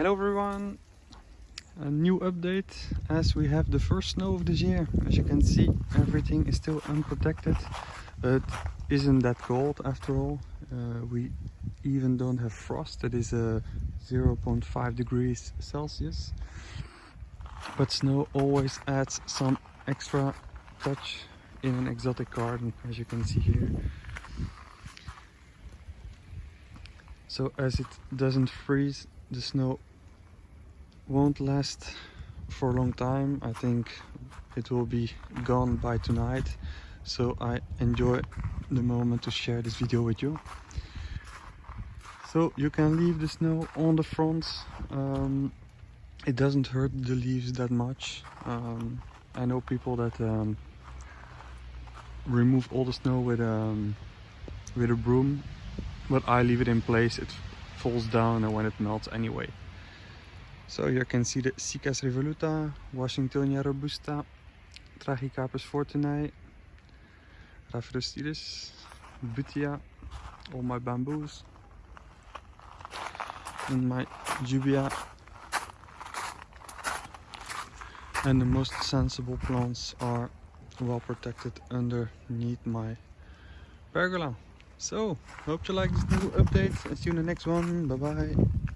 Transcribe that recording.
Hello everyone! A new update as we have the first snow of this year. As you can see everything is still unprotected but isn't that cold after all. Uh, we even don't have frost, it is uh, 0.5 degrees Celsius. But snow always adds some extra touch in an exotic garden as you can see here. So as it doesn't freeze, the snow won't last for a long time. I think it will be gone by tonight. So I enjoy the moment to share this video with you. So you can leave the snow on the front. Um, it doesn't hurt the leaves that much. Um, I know people that um, remove all the snow with, um, with a broom but I leave it in place it falls down and when it melts anyway so here you can see the Cycas revoluta, Washingtonia robusta, Trachycarpus fortunei, Rhaphrostidis, Butia, all my bamboos and my Jubaea and the most sensible plants are well protected underneath my pergola. So hope you like this new update. And see you in the next one. Bye bye